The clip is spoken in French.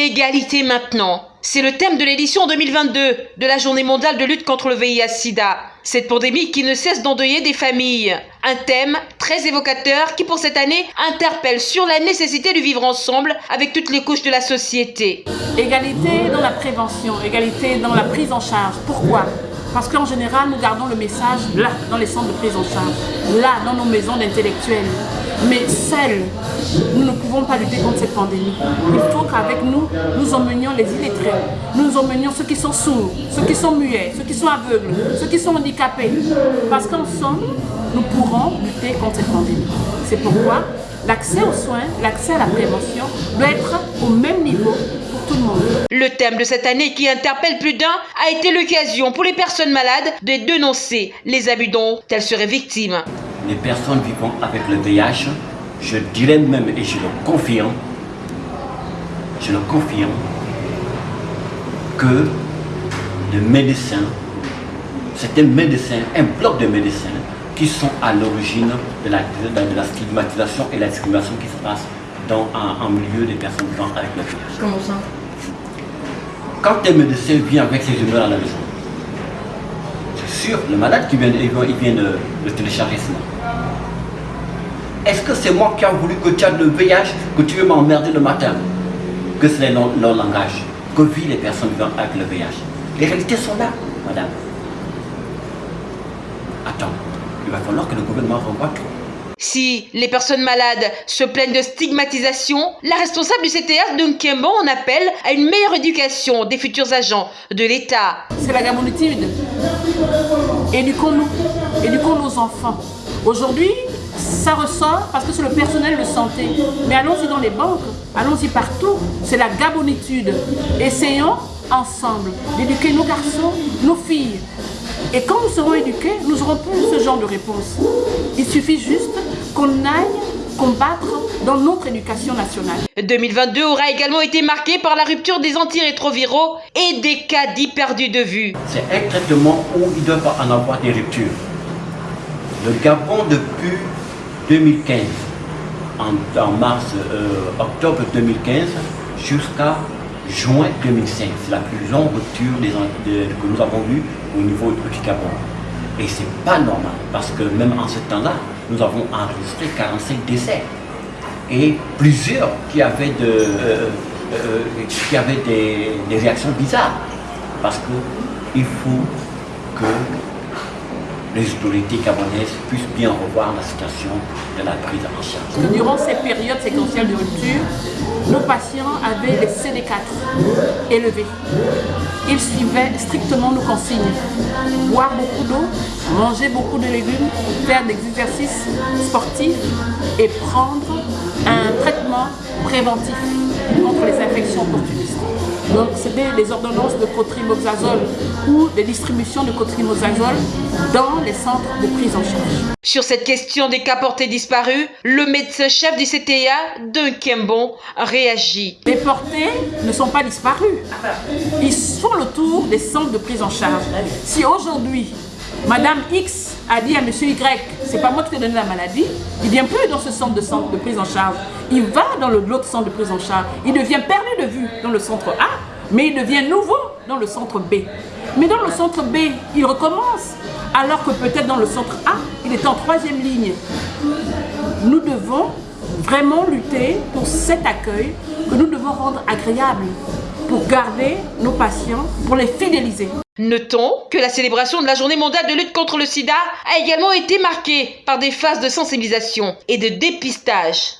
Égalité maintenant. C'est le thème de l'édition 2022 de la Journée mondiale de lutte contre le VIH-Sida. Cette pandémie qui ne cesse d'endeuiller des familles. Un thème très évocateur qui pour cette année interpelle sur la nécessité de vivre ensemble avec toutes les couches de la société. Égalité dans la prévention, égalité dans la prise en charge. Pourquoi? Parce qu'en général, nous gardons le message là, dans les centres de prise en charge, là, dans nos maisons d'intellectuels. Mais seuls, nous ne pouvons pas lutter contre cette pandémie. Il faut qu'avec nous, nous emmenions les illettrés, nous emmenions ceux qui sont sourds, ceux qui sont muets, ceux qui sont aveugles, ceux qui sont handicapés. Parce qu'ensemble, nous pourrons lutter contre cette pandémie. C'est pourquoi l'accès aux soins, l'accès à la prévention doit être au même niveau pour tout le monde. Le thème de cette année qui interpelle plus d'un a été l'occasion pour les personnes malades de dénoncer les abus dont elles seraient victimes. Les personnes vivant avec le VIH, je dirais même et je le confirme, je le confirme, que les médecins, un médecin, un bloc de médecins qui sont à l'origine de la, stigmatisation et la discrimination qui se passe dans un, milieu des personnes vivant avec le VIH. Comment ça? Quand un médecin vient avec ses humeurs à la maison, c'est sûr, le malade qui vient, il vient de, de télécharger ça. Est-ce que c'est moi qui ai voulu que tu aies le VIH, que tu veux m'emmerder le matin? Que c'est leur, leur langage, que vivent les personnes vivant avec le VIH. Les réalités sont là, madame. Attends il va falloir que le gouvernement revoie tout. Si les personnes malades se plaignent de stigmatisation, la responsable du CTA, Dunkembo, en appelle à une meilleure éducation des futurs agents de l'État. C'est la gabonitude. Éduquons-nous, éduquons nos enfants. Aujourd'hui, ça ressort parce que c'est le personnel de santé. Mais allons-y dans les banques, allons-y partout. C'est la gabonitude. Essayons ensemble d'éduquer nos garçons, nos filles, et quand nous serons éduqués, nous n'aurons plus ce genre de réponse. Il suffit juste qu'on aille combattre dans notre éducation nationale. 2022 aura également été marqué par la rupture des antirétroviraux et des cas dits perdus de vue. C'est un traitement où il doit pas en avoir des ruptures. Le Gabon depuis 2015, en, mars, euh, octobre 2015, jusqu'à juin 2005. C'est la plus longue rupture que nous avons eue au niveau du Gabon. Et ce n'est pas normal, parce que même en ce temps-là, nous avons enregistré 45 décès. Et plusieurs qui avaient, de, euh, euh, qui avaient des, des réactions bizarres. Parce qu'il faut que les autorités gabonaises puissent bien revoir la situation de la prise en charge. Durant ces périodes séquentielles de rupture, nos patients avaient les CD4 élevés. Ils suivaient strictement nos consignes. Boire beaucoup d'eau, manger beaucoup de légumes, faire des exercices sportifs et prendre un traitement préventif contre les infections opportunistes. Donc c'était des ordonnances de cotrimoxazole ou des distributions de cotrimoxazole dans les centres de prise en charge. Sur cette question des cas portés disparus, le médecin-chef du CTA, Dunkembon, réagit. Les portés ne sont pas disparus. Ils font le tour des centres de prise en charge. Si aujourd'hui, Madame X a dit à Monsieur Y, c'est pas moi qui t'ai donné la maladie, il vient plus dans ce centre de, centre de prise en charge. Il va dans l'autre centre de prise en charge. Il devient perdu de vue dans le centre A, mais il devient nouveau dans le centre B. Mais dans le centre B, il recommence, alors que peut-être dans le centre A, il est en troisième ligne. Nous devons vraiment lutter pour cet accueil que nous devons rendre agréable pour garder nos patients, pour les fidéliser. Notons que la célébration de la journée mondiale de lutte contre le sida a également été marquée par des phases de sensibilisation et de dépistage.